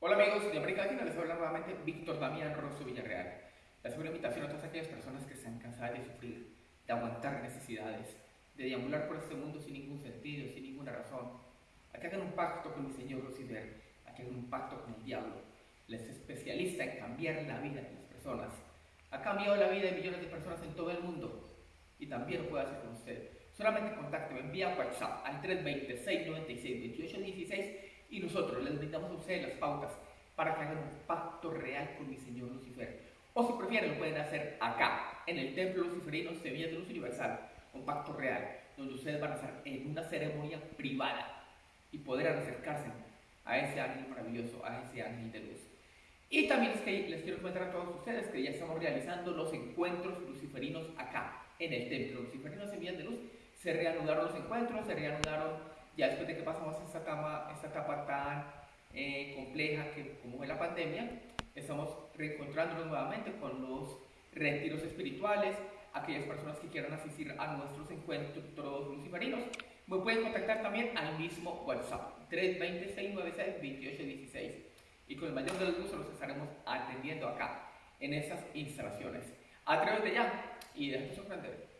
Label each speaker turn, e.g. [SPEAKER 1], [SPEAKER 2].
[SPEAKER 1] Hola amigos de América Latina, les habla nuevamente Víctor Damián Rosso Villarreal. Les hago una invitación a todas aquellas personas que están cansadas de sufrir, de aguantar necesidades, de deambular por este mundo sin ningún sentido, sin ninguna razón, a que hagan un pacto con mi Señor Lucifer, a que hagan un pacto con el diablo. Les es especialista en cambiar la vida de las personas. Ha cambiado la vida de millones de personas en todo el mundo y también lo puede hacer con usted. Solamente contácteme, envía WhatsApp al 320-696-2816 y nosotros les brindamos a ustedes las pautas para que hagan un pacto real con mi Señor Lucifer. O si prefieren, lo pueden hacer acá, en el Templo Luciferino Semillas de Luz Universal, un pacto real, donde ustedes van a estar en una ceremonia privada y poder acercarse a ese ángel maravilloso, a ese ángel de luz. Y también es que les quiero comentar a todos ustedes que ya estamos realizando los encuentros luciferinos acá, en el Templo Luciferino Semillas de Luz. Se reanudaron los encuentros, se reanudaron ya después de que pasamos esta etapa, esta etapa tan eh, compleja que como fue la pandemia, estamos reencontrándonos nuevamente con los retiros espirituales, aquellas personas que quieran asistir a nuestros encuentros luciferinos, me pueden contactar también al mismo WhatsApp, 320-696-2816. Y con el mayor de los gustos los estaremos atendiendo acá, en esas instalaciones. A través de ya, y déjate sorprender.